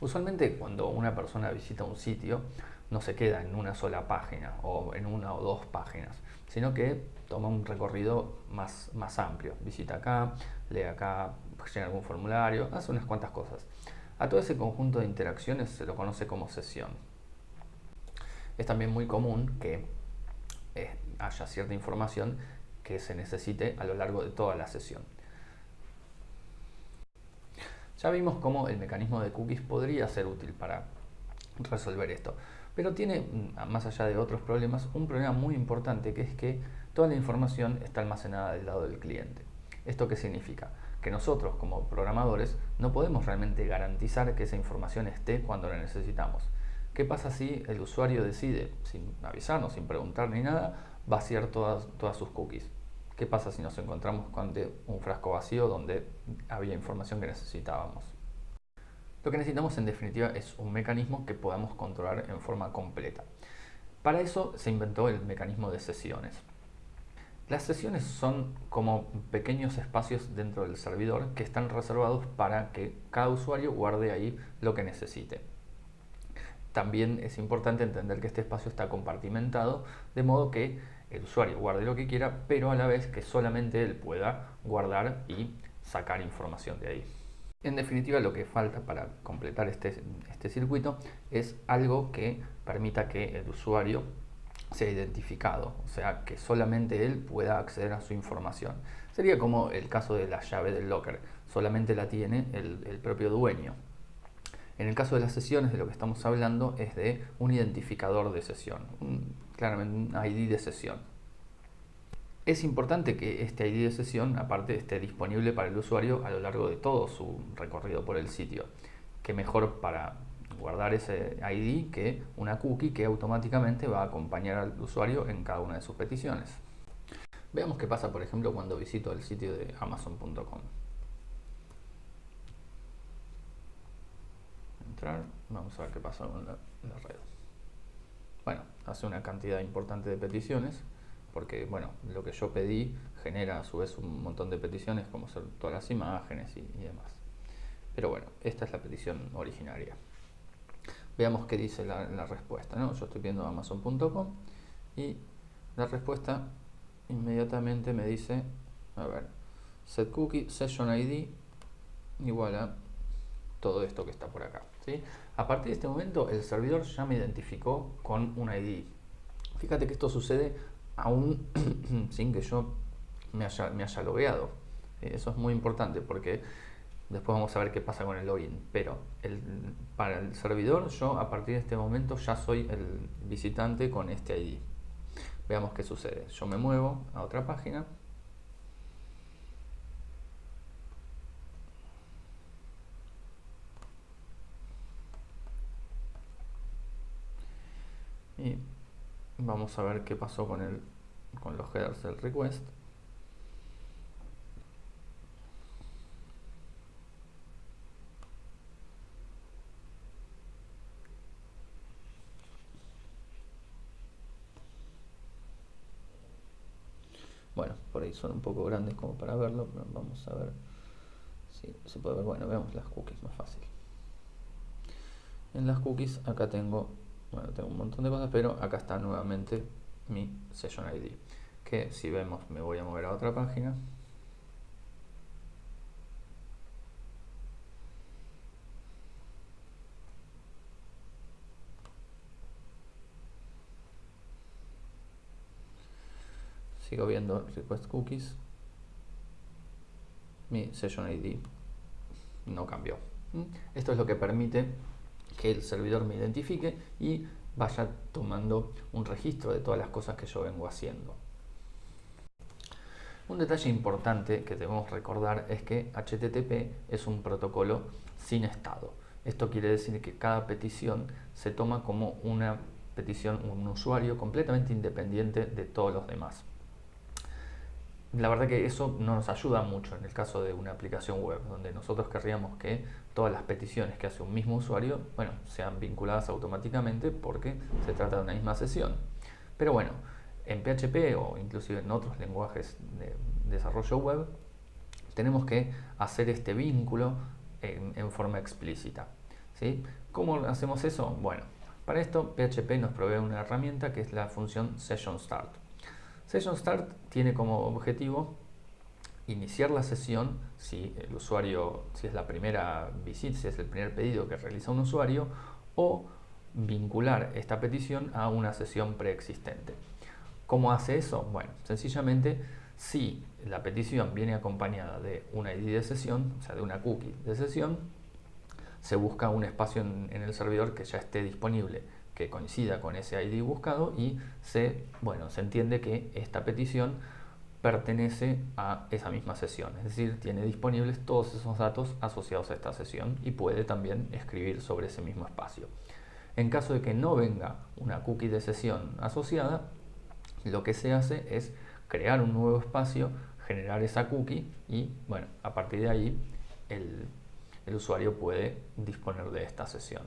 Usualmente cuando una persona visita un sitio no se queda en una sola página o en una o dos páginas, sino que toma un recorrido más, más amplio. Visita acá, lee acá, llena algún formulario, hace unas cuantas cosas. A todo ese conjunto de interacciones se lo conoce como sesión. Es también muy común que eh, haya cierta información que se necesite a lo largo de toda la sesión. Ya vimos cómo el mecanismo de cookies podría ser útil para resolver esto, pero tiene, mm, más allá de otros problemas, un problema muy importante que es que toda la información está almacenada del lado del cliente. ¿Esto qué significa? Que nosotros como programadores no podemos realmente garantizar que esa información esté cuando la necesitamos. ¿Qué pasa si el usuario decide, sin avisarnos, sin preguntar ni nada, vaciar todas, todas sus cookies? ¿Qué pasa si nos encontramos con un frasco vacío donde había información que necesitábamos? Lo que necesitamos en definitiva es un mecanismo que podamos controlar en forma completa. Para eso se inventó el mecanismo de sesiones. Las sesiones son como pequeños espacios dentro del servidor que están reservados para que cada usuario guarde ahí lo que necesite. También es importante entender que este espacio está compartimentado, de modo que el usuario guarde lo que quiera, pero a la vez que solamente él pueda guardar y sacar información de ahí. En definitiva, lo que falta para completar este, este circuito es algo que permita que el usuario sea identificado, o sea, que solamente él pueda acceder a su información. Sería como el caso de la llave del locker, solamente la tiene el, el propio dueño. En el caso de las sesiones, de lo que estamos hablando es de un identificador de sesión, claramente un ID de sesión. Es importante que este ID de sesión, aparte, esté disponible para el usuario a lo largo de todo su recorrido por el sitio. Que mejor para guardar ese ID que una cookie que automáticamente va a acompañar al usuario en cada una de sus peticiones. Veamos qué pasa, por ejemplo, cuando visito el sitio de amazon.com. Entrar, vamos a ver qué pasa con la, la red bueno, hace una cantidad importante de peticiones, porque bueno, lo que yo pedí genera a su vez un montón de peticiones, como ser todas las imágenes y, demás. Pero bueno, esta es la petición originaria. Veamos qué dice la, respuesta. ¿no? Yo estoy viendo amazon.com y la respuesta inmediatamente me dice, a ver, set cookie session ID igual a todo esto que está por acá. ¿sí? A partir de este momento el servidor ya me identificó con un ID. Fíjate que esto sucede aún sin que yo me haya, logueado. Eso es muy importante porque después vamos a ver qué pasa con el login. Pero para el servidor yo a partir de este momento ya soy el visitante con este ID. Veamos qué sucede. Yo me muevo a otra página y vamos a ver qué pasó con, el, con los headers del request Bueno, por ahí son un poco grandes como para verlo, pero vamos a ver si se puede ver. Bueno, veamos las cookies más fácil. En las cookies acá tengo bueno, tengo un montón de cosas, pero acá está nuevamente mi Session ID. Que si vemos, me voy a mover a otra página. Sigo viendo Request Cookies. Mi Session ID no cambió. Esto es lo que permite que el servidor me identifique y vaya tomando un registro de todas las cosas que yo vengo haciendo. Un detalle importante que debemos recordar es que HTTP es un protocolo sin estado. Esto quiere decir que cada petición se toma como una petición, un usuario completamente independiente de todos los demás la verdad que eso no nos ayuda mucho en el caso de una aplicación web, donde nosotros querríamos que todas las peticiones que hace un mismo usuario, bueno, sean vinculadas automáticamente porque se trata de una misma sesión. Pero bueno, en PHP o inclusive en otros lenguajes de desarrollo web, tenemos que hacer este vínculo en, forma explícita. ¿sí? ¿Cómo hacemos eso? Bueno, para esto PHP nos provee una herramienta que es la función SessionStart. SessionStart tiene como objetivo iniciar la sesión si el usuario, si es la primera visita, si es el primer pedido que realiza un usuario, o vincular esta petición a una sesión preexistente. ¿Cómo hace eso? Bueno, sencillamente si la petición viene acompañada de una ID de sesión, o sea, de una cookie de sesión, se busca un espacio en, el servidor que ya esté disponible, que coincida con ese ID buscado y se, bueno, se entiende que esta petición pertenece a esa misma sesión, es decir, tiene disponibles todos esos datos asociados a esta sesión y puede también escribir sobre ese mismo espacio. En caso de que no venga una cookie de sesión asociada, lo que se hace es crear un nuevo espacio, generar esa cookie y bueno, a partir de ahí el, el usuario puede disponer de esta sesión.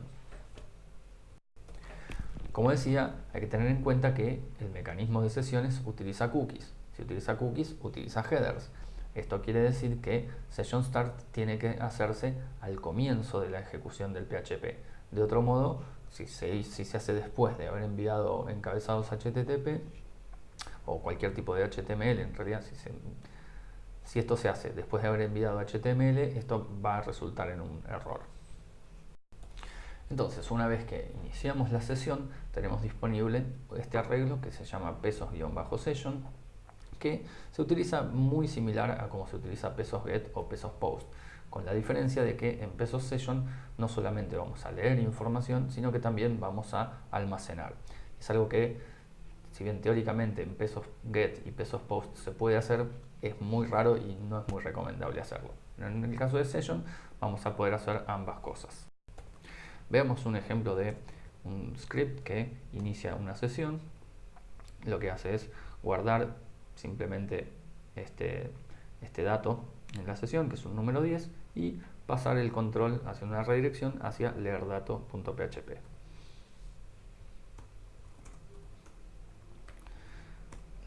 Como decía, hay que tener en cuenta que el mecanismo de sesiones utiliza cookies. Si utiliza cookies, utiliza headers. Esto quiere decir que Session Start tiene que hacerse al comienzo de la ejecución del PHP. De otro modo, si se, hace después de haber enviado encabezados HTTP o cualquier tipo de HTML, en realidad si esto se hace después de haber enviado HTML, esto va a resultar en un error. Entonces, una vez que iniciamos la sesión, tenemos disponible este arreglo que se llama pesos-session que se utiliza muy similar a como se utiliza pesos get o pesos post, con la diferencia de que en pesos session no solamente vamos a leer información, sino que también vamos a almacenar. Es algo que, si bien teóricamente en pesos get y pesos post se puede hacer, es muy raro y no es muy recomendable hacerlo. En el caso de session vamos a poder hacer ambas cosas. Veamos un ejemplo de un script que inicia una sesión. Lo que hace es guardar simplemente este, este dato en la sesión, que es un número 10, y pasar el control hacia una redirección hacia leerdato.php.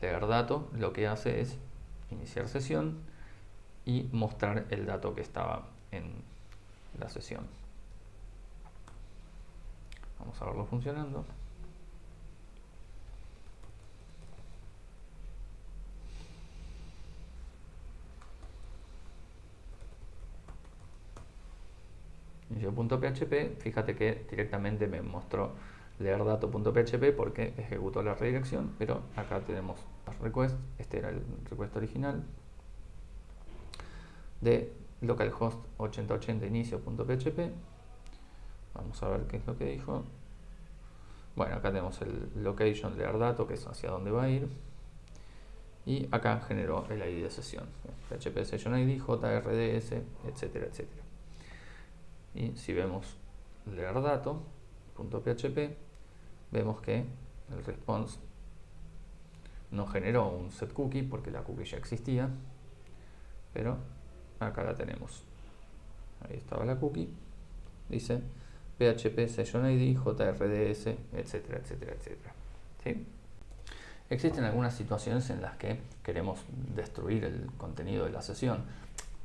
Leerdato lo que hace es iniciar sesión y mostrar el dato que estaba en la sesión. Vamos a verlo funcionando. inicio.php, fíjate que directamente me mostró leerdato.php porque ejecutó la redirección, pero acá tenemos request, este era el request original de localhost 8080 inicio.php vamos a ver qué es lo que dijo. Bueno, acá tenemos el location leerdato que es hacia dónde va a ir. Y acá generó el ID de sesión. Php session ID, jrds, etcétera, etcétera. Y si vemos leer dato.php vemos que el response no generó un set cookie porque la cookie ya existía pero acá la tenemos. Ahí estaba la cookie. Dice php session id jrds etcétera etcétera etcétera existen algunas situaciones en las que queremos destruir el contenido de la sesión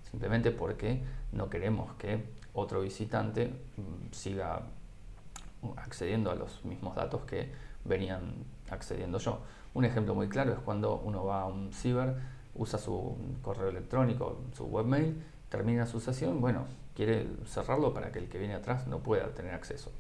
simplemente porque no queremos que otro visitante mm, siga accediendo a los mismos datos que venían accediendo yo. Un ejemplo muy claro es cuando uno va a un ciber, usa su correo electrónico, su webmail, termina su sesión, bueno, quiere cerrarlo para que el que viene atrás no pueda tener acceso.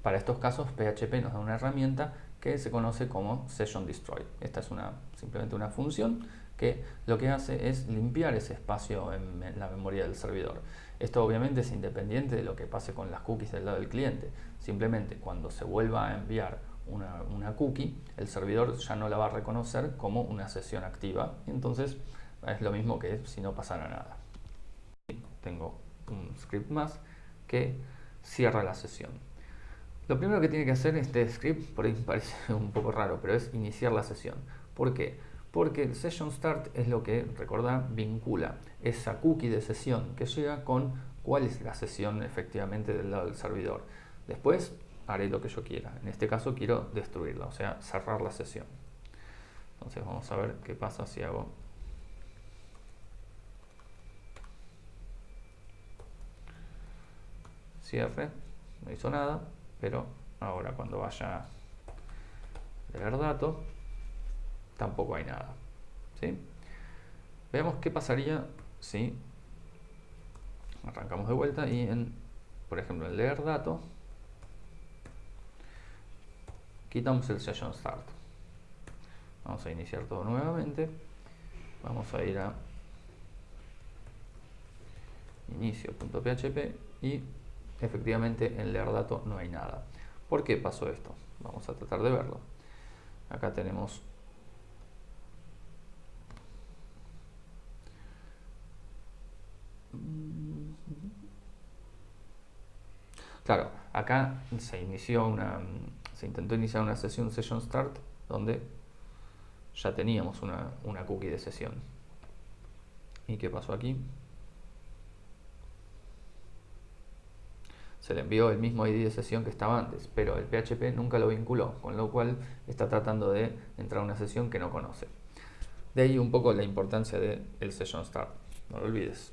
Para estos casos, PHP nos da una herramienta que se conoce como Session Destroy. Esta es una, simplemente una función que lo que hace es limpiar ese espacio en la memoria del servidor. Esto obviamente es independiente de lo que pase con las cookies del lado del cliente. Simplemente cuando se vuelva a enviar una, cookie, el servidor ya no la va a reconocer como una sesión activa. Entonces es lo mismo que si no pasara nada. Tengo un script más que cierra la sesión. Lo primero que tiene que hacer este script, por ahí parece un poco raro, pero es iniciar la sesión. ¿Por qué? porque el session start es lo que, recordad, vincula esa cookie de sesión que llega con cuál es la sesión efectivamente del lado del servidor. Después haré lo que yo quiera. En este caso quiero destruirla, o sea, cerrar la sesión. Entonces vamos a ver qué pasa si hago cierre, no hizo nada, pero ahora cuando vaya a leer datos, tampoco hay nada. ¿sí? Veamos qué pasaría si arrancamos de vuelta y en, por ejemplo, en leer datos, quitamos el session start. Vamos a iniciar todo nuevamente. Vamos a ir a inicio.php y efectivamente en leer datos no hay nada. ¿Por qué pasó esto? Vamos a tratar de verlo. Acá tenemos Claro, acá se inició una, se intentó iniciar una sesión session start donde ya teníamos una, una cookie de sesión. ¿Y qué pasó aquí? Se le envió el mismo ID de sesión que estaba antes, pero el PHP nunca lo vinculó, con lo cual está tratando de entrar a una sesión que no conoce. De ahí un poco la importancia del session start, no lo olvides.